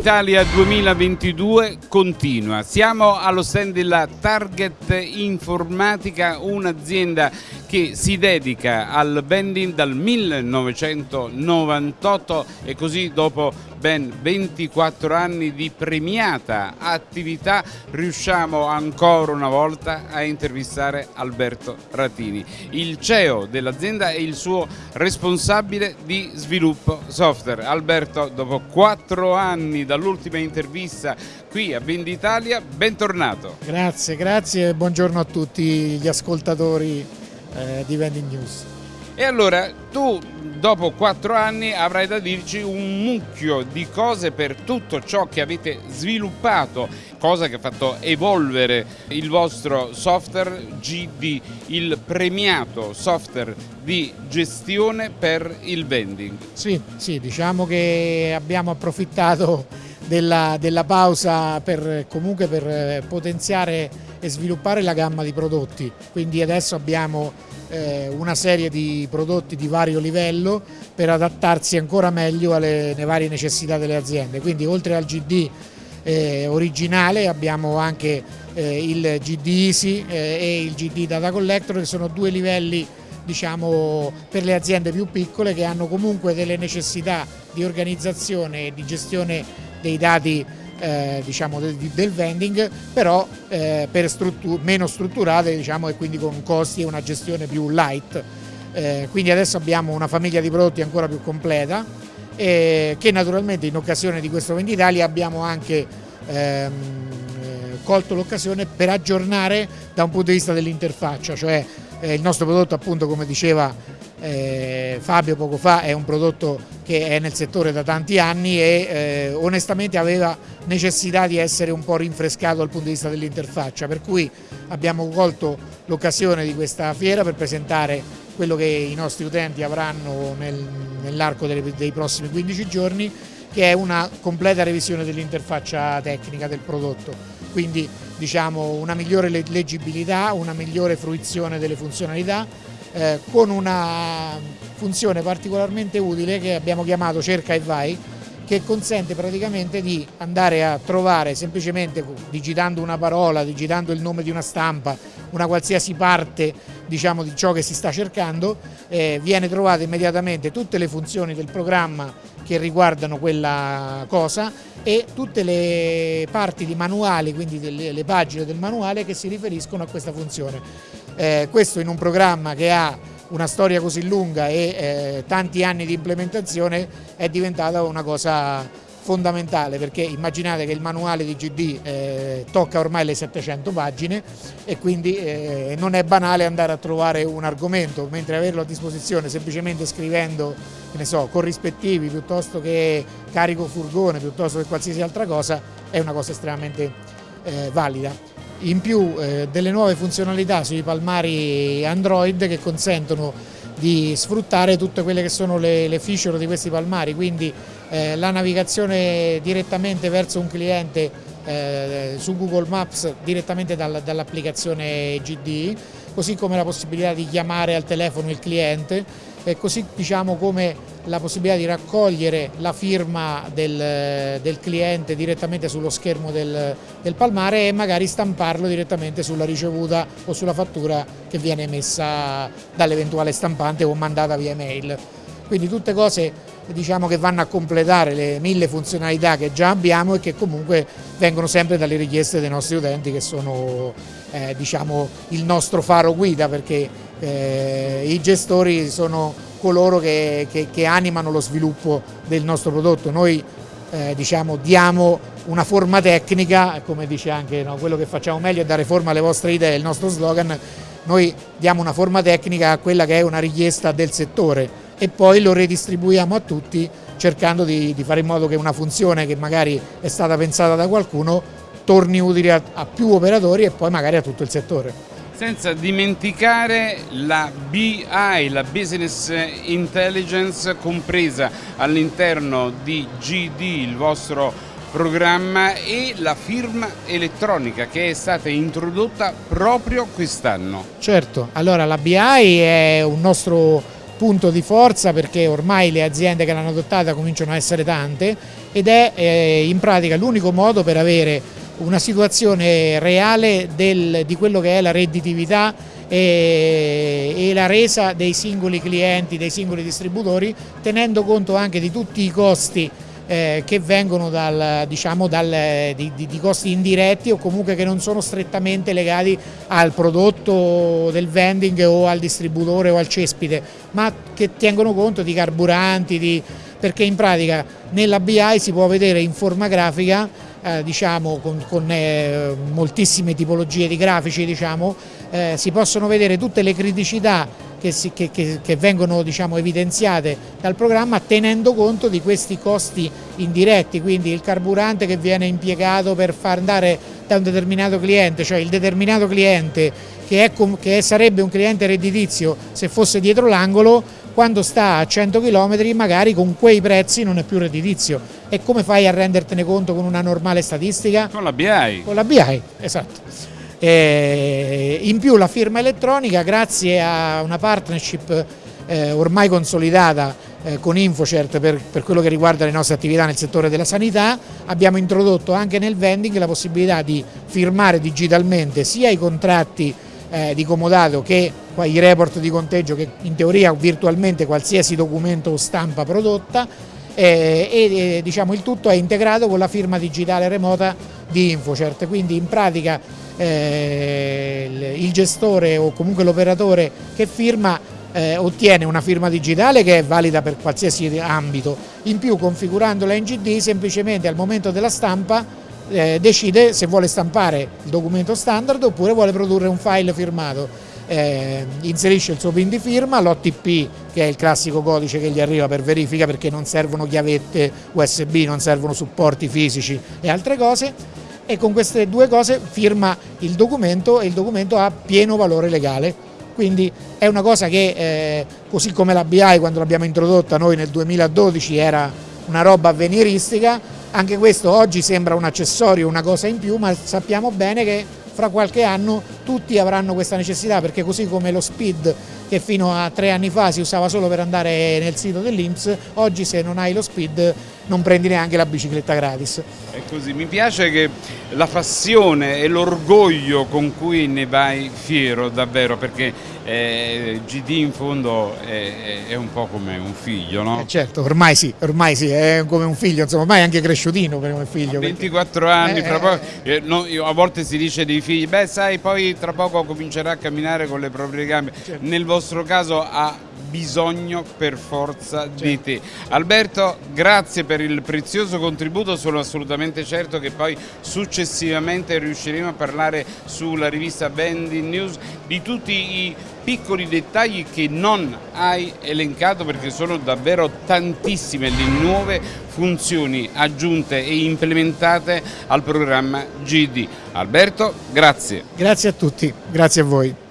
Venditalia 2022 continua. Siamo allo stand della Target Informatica, un'azienda che si dedica al vending dal 1998 e così dopo ben 24 anni di premiata attività riusciamo ancora una volta a intervistare Alberto Ratini, il CEO dell'azienda e il suo responsabile di sviluppo software. Alberto, dopo 4 anni dall'ultima intervista qui a Venditalia, bentornato. Grazie, grazie e buongiorno a tutti gli ascoltatori eh, di Vending News. E allora tu dopo quattro anni avrai da dirci un mucchio di cose per tutto ciò che avete sviluppato, cosa che ha fatto evolvere il vostro software GD, il premiato software di gestione per il vending. Sì, sì diciamo che abbiamo approfittato della, della pausa per, comunque per potenziare e sviluppare la gamma di prodotti, quindi adesso abbiamo una serie di prodotti di vario livello per adattarsi ancora meglio alle, alle varie necessità delle aziende. Quindi oltre al GD eh, originale abbiamo anche eh, il GD Easy eh, e il GD Data Collector che sono due livelli diciamo, per le aziende più piccole che hanno comunque delle necessità di organizzazione e di gestione dei dati eh, diciamo, del, del, vending, però eh, per struttur meno strutturate diciamo, e quindi con costi e una gestione più light. Eh, quindi adesso abbiamo una famiglia di prodotti ancora più completa che naturalmente in occasione di questo Venditalia abbiamo anche ehm, eh, colto l'occasione per aggiornare da un punto di vista dell'interfaccia, cioè eh, il nostro prodotto appunto come diceva eh, Fabio poco fa è un prodotto che è nel settore da tanti anni e eh, onestamente aveva necessità di essere un po' rinfrescato dal punto di vista dell'interfaccia, per cui abbiamo colto l'occasione di questa fiera per presentare quello che i nostri utenti avranno nel, nell'arco dei prossimi 15 giorni, che è una completa revisione dell'interfaccia tecnica del prodotto, quindi diciamo una migliore leggibilità, una migliore fruizione delle funzionalità, eh, con una funzione particolarmente utile che abbiamo chiamato cerca e vai che consente praticamente di andare a trovare semplicemente digitando una parola, digitando il nome di una stampa, una qualsiasi parte diciamo, di ciò che si sta cercando, eh, viene trovata immediatamente tutte le funzioni del programma che riguardano quella cosa e tutte le parti di manuali, quindi delle, le pagine del manuale che si riferiscono a questa funzione. Eh, questo in un programma che ha una storia così lunga e eh, tanti anni di implementazione è diventata una cosa fondamentale perché immaginate che il manuale di GD eh, tocca ormai le 700 pagine e quindi eh, non è banale andare a trovare un argomento mentre averlo a disposizione semplicemente scrivendo so, corrispettivi piuttosto che carico furgone piuttosto che qualsiasi altra cosa è una cosa estremamente eh, valida in più eh, delle nuove funzionalità sui palmari Android che consentono di sfruttare tutte quelle che sono le, le feature di questi palmari, quindi eh, la navigazione direttamente verso un cliente eh, su Google Maps direttamente dal, dall'applicazione GD, così come la possibilità di chiamare al telefono il cliente e così diciamo come la possibilità di raccogliere la firma del, del cliente direttamente sullo schermo del, del, palmare e magari stamparlo direttamente sulla ricevuta o sulla fattura che viene emessa dall'eventuale stampante o mandata via mail. Quindi tutte cose diciamo, che vanno a completare le mille funzionalità che già abbiamo e che comunque vengono sempre dalle richieste dei nostri utenti che sono eh, diciamo, il nostro faro guida perché eh, i gestori sono coloro che, che, che, animano lo sviluppo del nostro prodotto. Noi eh, diciamo, diamo una forma tecnica, come dice anche no, quello che facciamo meglio è dare forma alle vostre idee, il nostro slogan, noi diamo una forma tecnica a quella che è una richiesta del settore e poi lo redistribuiamo a tutti cercando di, di fare in modo che una funzione che magari è stata pensata da qualcuno torni utile a, a più operatori e poi magari a tutto il settore. Senza dimenticare la BI, la Business Intelligence compresa all'interno di GD, il vostro programma e la firma elettronica che è stata introdotta proprio quest'anno. Certo, allora la BI è un nostro punto di forza perché ormai le aziende che l'hanno adottata cominciano a essere tante ed è eh, in pratica l'unico modo per avere una situazione reale del, di quello che è la redditività e, e, la resa dei singoli clienti, dei singoli distributori, tenendo conto anche di tutti i costi eh, che vengono dal, diciamo, dal, di, di, di, costi indiretti o comunque che non sono strettamente legati al prodotto del vending o al distributore o al cespite, ma che tengono conto di carburanti, di, perché in pratica nella BI si può vedere in forma grafica eh, diciamo, con, con eh, moltissime tipologie di grafici, diciamo, eh, si possono vedere tutte le criticità che, si, che, che, che vengono diciamo, evidenziate dal programma tenendo conto di questi costi indiretti, quindi il carburante che viene impiegato per far andare da un determinato cliente, cioè il determinato cliente che, è, che sarebbe un cliente redditizio se fosse dietro l'angolo, quando sta a 100 km magari con quei prezzi non è più redditizio. E come fai a rendertene conto con una normale statistica? Con la BI. Con la BI, esatto. Eh, in più la firma elettronica grazie a una partnership eh, ormai consolidata eh, con Infocert per, per, quello che riguarda le nostre attività nel settore della sanità abbiamo introdotto anche nel vending la possibilità di firmare digitalmente sia i contratti eh, di comodato che i report di conteggio che in teoria virtualmente qualsiasi documento o stampa prodotta eh, e diciamo, il tutto è integrato con la firma digitale remota di Infocert, quindi in pratica eh, il gestore o comunque l'operatore che firma eh, ottiene una firma digitale che è valida per qualsiasi ambito, in più configurando la NGD semplicemente al momento della stampa eh, decide se vuole stampare il documento standard oppure vuole produrre un file firmato. Eh, inserisce il suo pin di firma, l'OTP che è il classico codice che gli arriva per verifica perché non servono chiavette USB, non servono supporti fisici e altre cose e con queste due cose firma il documento e il documento ha pieno valore legale. Quindi è una cosa che eh, così come la BI quando l'abbiamo introdotta noi nel 2012 era una roba avveniristica, anche questo oggi sembra un accessorio, una cosa in più, ma sappiamo bene che fra qualche anno tutti avranno questa necessità perché così come lo speed che fino a tre anni fa si usava solo per andare nel sito dell'Inps, oggi se non hai lo speed non prendi neanche la bicicletta gratis. È così, mi piace che la passione e l'orgoglio con cui ne vai fiero davvero perché eh, GD in fondo è, è, un po' come un figlio, no? Eh certo, ormai sì, ormai sì, è come un figlio, insomma, ormai è anche cresciutino un figlio. A 24 perché... anni, eh, poco, eh, eh, no, a volte si dice dei figli, beh sai, poi tra poco comincerà a camminare con le proprie gambe. Certo. Nel vostro caso ha bisogno per forza certo. di te. Alberto, grazie per il prezioso contributo, sono assolutamente certo che poi successivamente riusciremo a parlare sulla rivista Vending News di tutti i piccoli dettagli che non hai elencato perché sono davvero tantissime le nuove funzioni aggiunte e implementate al programma GD. Alberto, grazie. Grazie a tutti, grazie a voi.